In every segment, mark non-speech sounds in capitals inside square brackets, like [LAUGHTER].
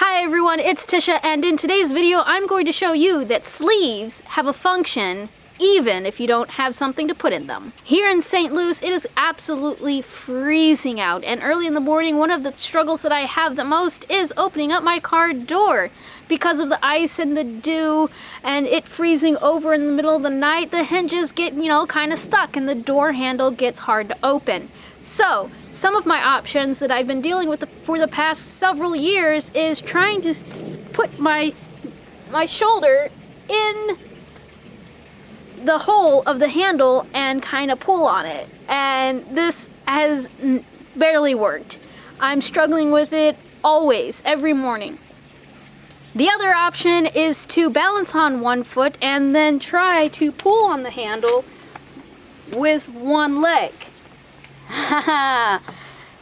Hi everyone, it's Tisha and in today's video I'm going to show you that sleeves have a function even if you don't have something to put in them. Here in St. Louis, it is absolutely freezing out, and early in the morning, one of the struggles that I have the most is opening up my car door. Because of the ice and the dew and it freezing over in the middle of the night, the hinges get, you know, kind of stuck and the door handle gets hard to open. So, some of my options that I've been dealing with for the past several years is trying to put my my shoulder in the hole of the handle and kind of pull on it. And this has barely worked. I'm struggling with it always, every morning. The other option is to balance on one foot and then try to pull on the handle with one leg. [LAUGHS]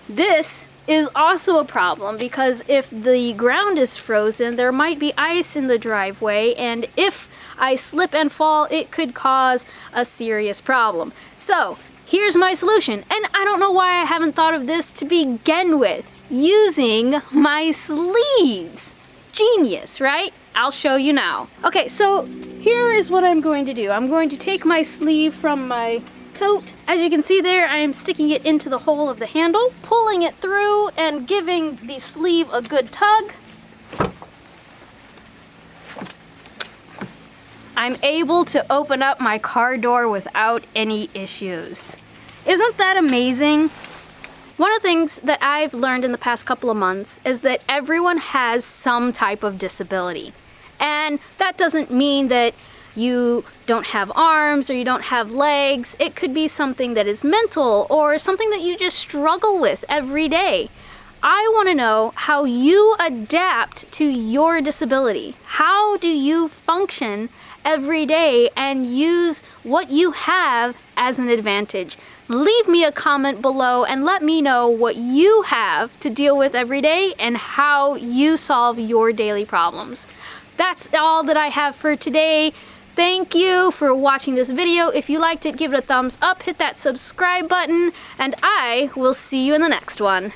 this is also a problem because if the ground is frozen, there might be ice in the driveway, and if I slip and fall, it could cause a serious problem. So, here's my solution, and I don't know why I haven't thought of this to begin with. Using my sleeves. Genius, right? I'll show you now. Okay, so here is what I'm going to do. I'm going to take my sleeve from my coat. As you can see there, I am sticking it into the hole of the handle, pulling it through and giving the sleeve a good tug. I'm able to open up my car door without any issues. Isn't that amazing? One of the things that I've learned in the past couple of months is that everyone has some type of disability. And that doesn't mean that you don't have arms or you don't have legs. It could be something that is mental or something that you just struggle with every day. I want to know how you adapt to your disability. How do you function every day and use what you have as an advantage? Leave me a comment below and let me know what you have to deal with every day and how you solve your daily problems. That's all that I have for today. Thank you for watching this video. If you liked it, give it a thumbs up, hit that subscribe button, and I will see you in the next one.